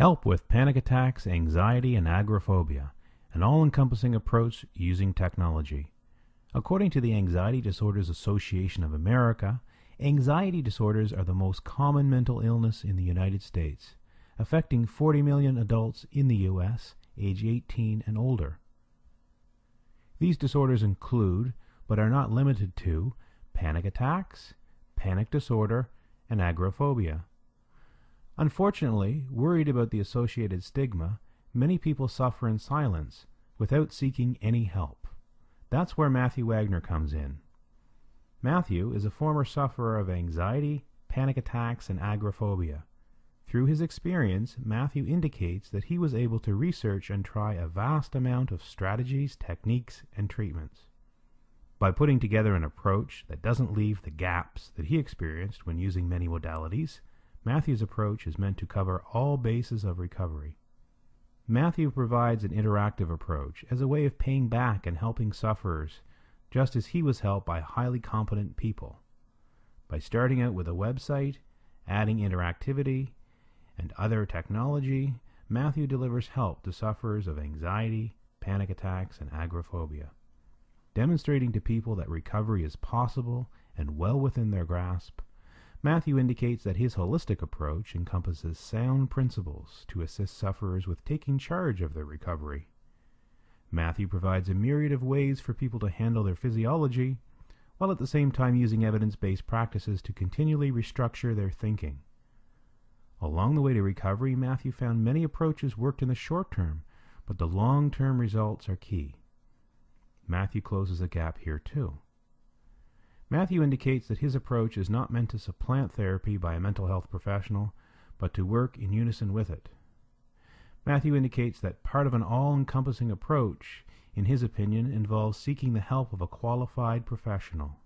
Help with panic attacks, anxiety, and agoraphobia, an all encompassing approach using technology. According to the Anxiety Disorders Association of America, anxiety disorders are the most common mental illness in the United States, affecting 40 million adults in the U.S. age 18 and older. These disorders include, but are not limited to, panic attacks, panic disorder, and agoraphobia. Unfortunately, worried about the associated stigma, many people suffer in silence without seeking any help. That's where Matthew Wagner comes in. Matthew is a former sufferer of anxiety, panic attacks, and agoraphobia. Through his experience, Matthew indicates that he was able to research and try a vast amount of strategies, techniques, and treatments. By putting together an approach that doesn't leave the gaps that he experienced when using many modalities, Matthew's approach is meant to cover all bases of recovery. Matthew provides an interactive approach as a way of paying back and helping sufferers, just as he was helped by highly competent people. By starting out with a website, adding interactivity, and other technology, Matthew delivers help to sufferers of anxiety, panic attacks, and agoraphobia, demonstrating to people that recovery is possible and well within their grasp. Matthew indicates that his holistic approach encompasses sound principles to assist sufferers with taking charge of their recovery. Matthew provides a myriad of ways for people to handle their physiology, while at the same time using evidence based practices to continually restructure their thinking. Along the way to recovery, Matthew found many approaches worked in the short term, but the long term results are key. Matthew closes the gap here too. Matthew indicates that his approach is not meant to supplant therapy by a mental health professional, but to work in unison with it. Matthew indicates that part of an all encompassing approach, in his opinion, involves seeking the help of a qualified professional.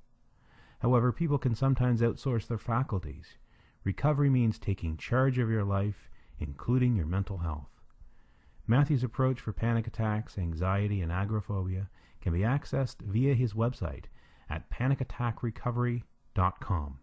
However, people can sometimes outsource their faculties. Recovery means taking charge of your life, including your mental health. Matthew's approach for panic attacks, anxiety, and agoraphobia can be accessed via his website at panicattackrecovery.com.